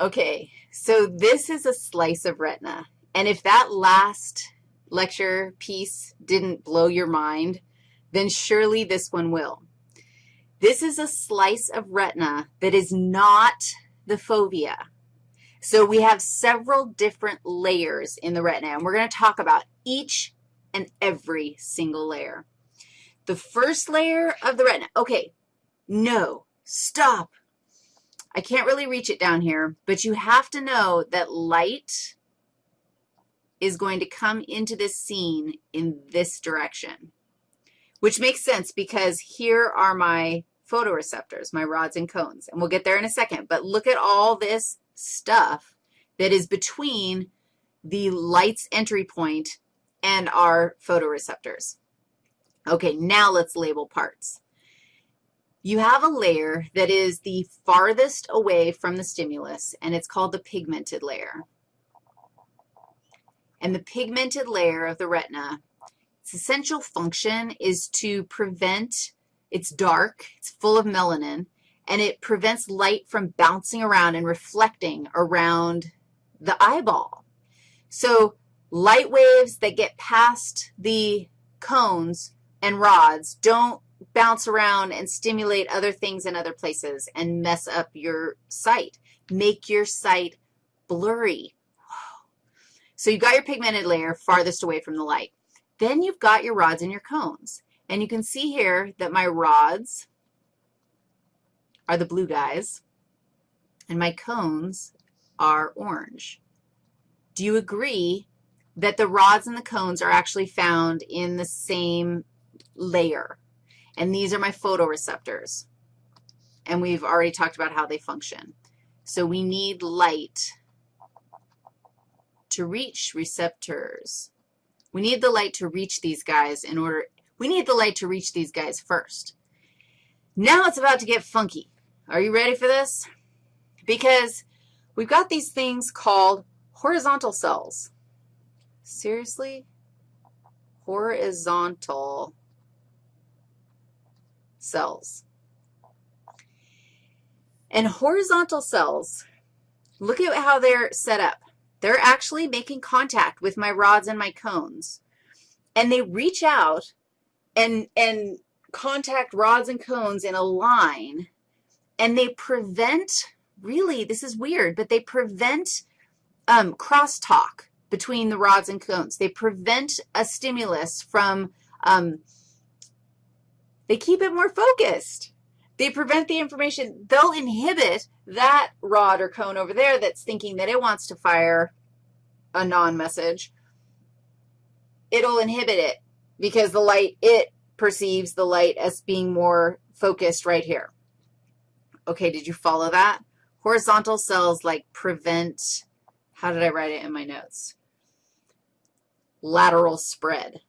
Okay, so this is a slice of retina. And if that last lecture piece didn't blow your mind, then surely this one will. This is a slice of retina that is not the fovea. So we have several different layers in the retina, and we're going to talk about each and every single layer. The first layer of the retina, okay, no, stop. I can't really reach it down here, but you have to know that light is going to come into this scene in this direction, which makes sense because here are my photoreceptors, my rods and cones, and we'll get there in a second. But look at all this stuff that is between the light's entry point and our photoreceptors. Okay, now let's label parts. You have a layer that is the farthest away from the stimulus, and it's called the pigmented layer. And the pigmented layer of the retina, its essential function is to prevent, it's dark, it's full of melanin, and it prevents light from bouncing around and reflecting around the eyeball. So light waves that get past the cones and rods don't bounce around and stimulate other things in other places and mess up your sight. Make your sight blurry. So you've got your pigmented layer farthest away from the light. Then you've got your rods and your cones. And you can see here that my rods are the blue guys, and my cones are orange. Do you agree that the rods and the cones are actually found in the same layer? And these are my photoreceptors. And we've already talked about how they function. So we need light to reach receptors. We need the light to reach these guys in order, we need the light to reach these guys first. Now it's about to get funky. Are you ready for this? Because we've got these things called horizontal cells. Seriously? Horizontal cells. And horizontal cells, look at how they're set up. They're actually making contact with my rods and my cones. And they reach out and, and contact rods and cones in a line, and they prevent, really, this is weird, but they prevent um, crosstalk between the rods and cones. They prevent a stimulus from um, they keep it more focused. They prevent the information. They'll inhibit that rod or cone over there that's thinking that it wants to fire a non-message. It'll inhibit it because the light, it perceives the light as being more focused right here. Okay, did you follow that? Horizontal cells like prevent, how did I write it in my notes? Lateral spread.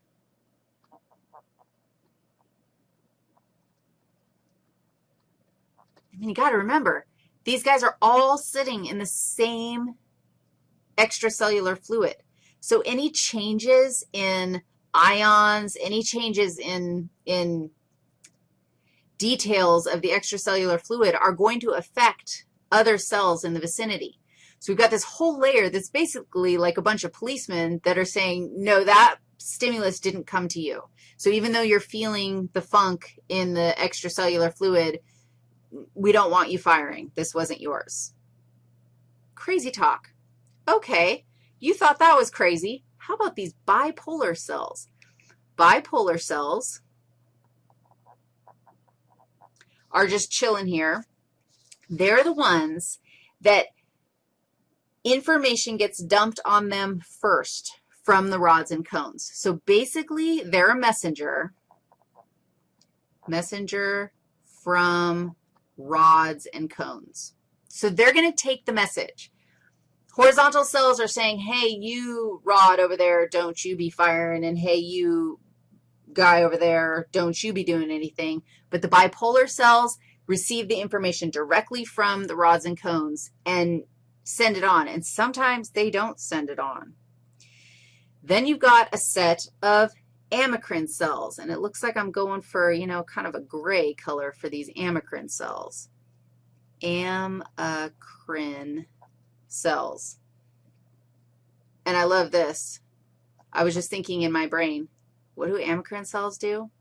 Mean, you got to remember, these guys are all sitting in the same extracellular fluid. So any changes in ions, any changes in, in details of the extracellular fluid are going to affect other cells in the vicinity. So we've got this whole layer that's basically like a bunch of policemen that are saying, no, that stimulus didn't come to you. So even though you're feeling the funk in the extracellular fluid, we don't want you firing. This wasn't yours. Crazy talk. Okay, you thought that was crazy. How about these bipolar cells? Bipolar cells are just chilling here. They're the ones that information gets dumped on them first from the rods and cones. So basically, they're a messenger, messenger from rods, and cones. So they're going to take the message. Horizontal cells are saying, hey, you rod over there, don't you be firing, and hey, you guy over there, don't you be doing anything. But the bipolar cells receive the information directly from the rods and cones and send it on, and sometimes they don't send it on. Then you've got a set of amacrine cells, and it looks like I'm going for, you know, kind of a gray color for these amacrine cells. Amacrine cells. And I love this. I was just thinking in my brain, what do amacrine cells do?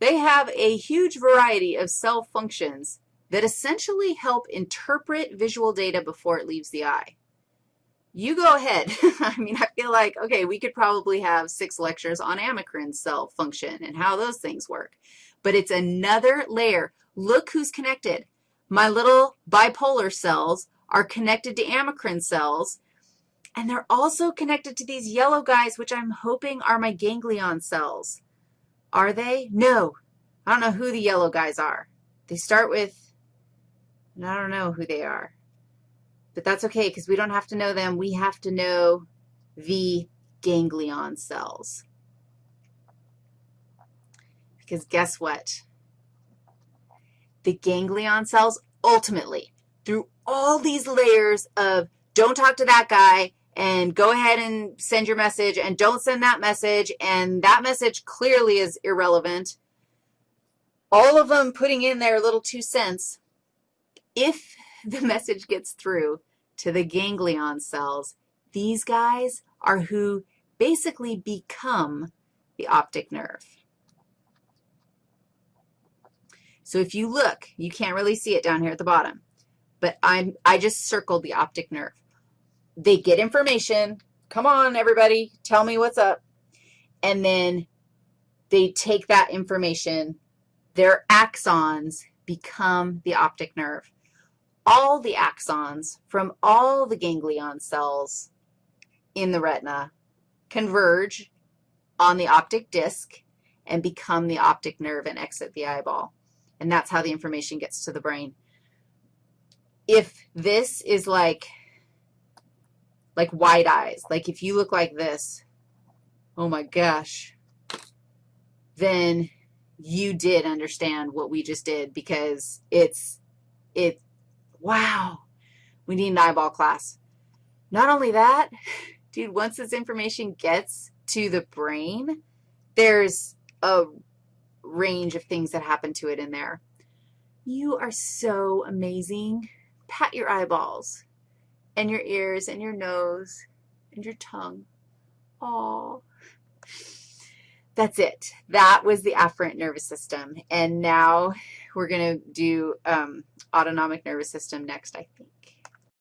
They have a huge variety of cell functions that essentially help interpret visual data before it leaves the eye. You go ahead. I mean, I feel like, okay, we could probably have six lectures on amacrine cell function and how those things work. But it's another layer. Look who's connected. My little bipolar cells are connected to amacrine cells, and they're also connected to these yellow guys, which I'm hoping are my ganglion cells. Are they? No. I don't know who the yellow guys are. They start with, I don't know who they are. But that's okay because we don't have to know them. We have to know the ganglion cells. Because guess what? The ganglion cells ultimately, through all these layers of don't talk to that guy and go ahead and send your message and don't send that message and that message clearly is irrelevant, all of them putting in their little two cents, if the message gets through to the ganglion cells, these guys are who basically become the optic nerve. So if you look, you can't really see it down here at the bottom, but I'm, I just circled the optic nerve. They get information. Come on, everybody, tell me what's up. And then they take that information. Their axons become the optic nerve all the axons from all the ganglion cells in the retina converge on the optic disc and become the optic nerve and exit the eyeball. And that's how the information gets to the brain. If this is like, like wide eyes, like if you look like this, oh my gosh, then you did understand what we just did because it's, it, Wow, we need an eyeball class. Not only that, dude, once this information gets to the brain, there's a range of things that happen to it in there. You are so amazing. Pat your eyeballs and your ears and your nose and your tongue. Aw. That's it. That was the afferent nervous system. And now we're going to do um, autonomic nervous system next, I think.